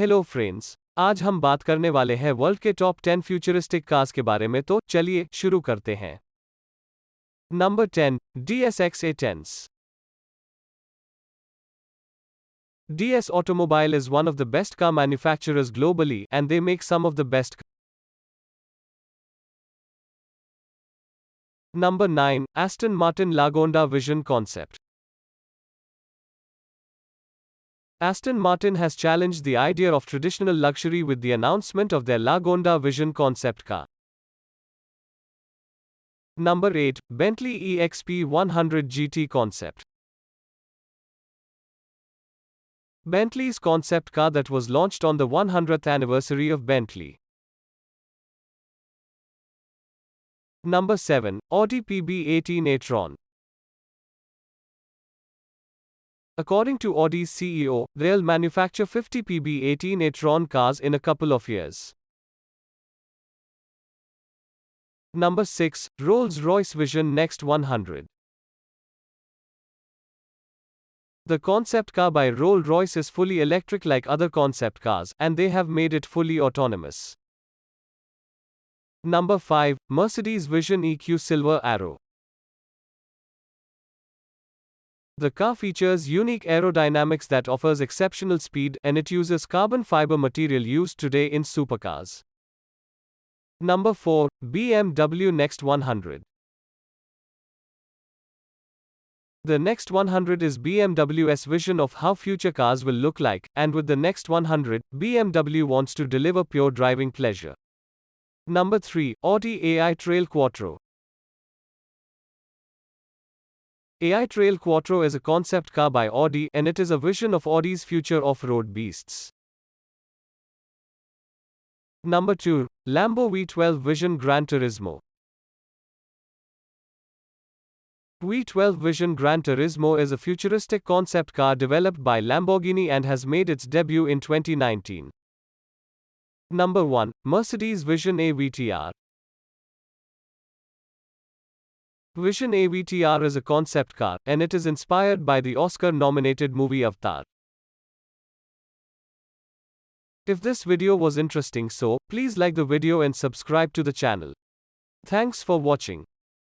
Hello friends आज हम बात करने वाले हैं वर्ल्ड के टॉप टेन फ्यूचरिस्टिक कार्स के बारे में तो चलिए शुरू करते हैं। Number ten DSX E tense DS automobile is one of the best car manufacturers globally and they make some of the best number nine Aston Martin Lagonda vision concept Aston Martin has challenged the idea of traditional luxury with the announcement of their Lagonda Vision concept car. Number 8 Bentley EXP 100 GT Concept Bentley's concept car that was launched on the 100th anniversary of Bentley. Number 7 Audi PB18 e-tron According to Audi's CEO, they'll manufacture 50 PB18 e-tron cars in a couple of years. Number 6. Rolls-Royce Vision Next 100 The concept car by Rolls-Royce is fully electric like other concept cars, and they have made it fully autonomous. Number 5. Mercedes Vision EQ Silver Arrow The car features unique aerodynamics that offers exceptional speed and it uses carbon fiber material used today in supercars. Number 4. BMW Next 100 The Next 100 is BMW's vision of how future cars will look like, and with the Next 100, BMW wants to deliver pure driving pleasure. Number 3. Audi AI Trail Quattro AI Trail Quattro is a concept car by Audi and it is a vision of Audi's future off-road beasts. Number 2. Lambo V12 Vision Gran Turismo. V12 Vision Gran Turismo is a futuristic concept car developed by Lamborghini and has made its debut in 2019. Number 1. Mercedes Vision AVTR. Vision AVTR is a concept car, and it is inspired by the Oscar nominated movie Avatar. If this video was interesting so, please like the video and subscribe to the channel. Thanks for watching.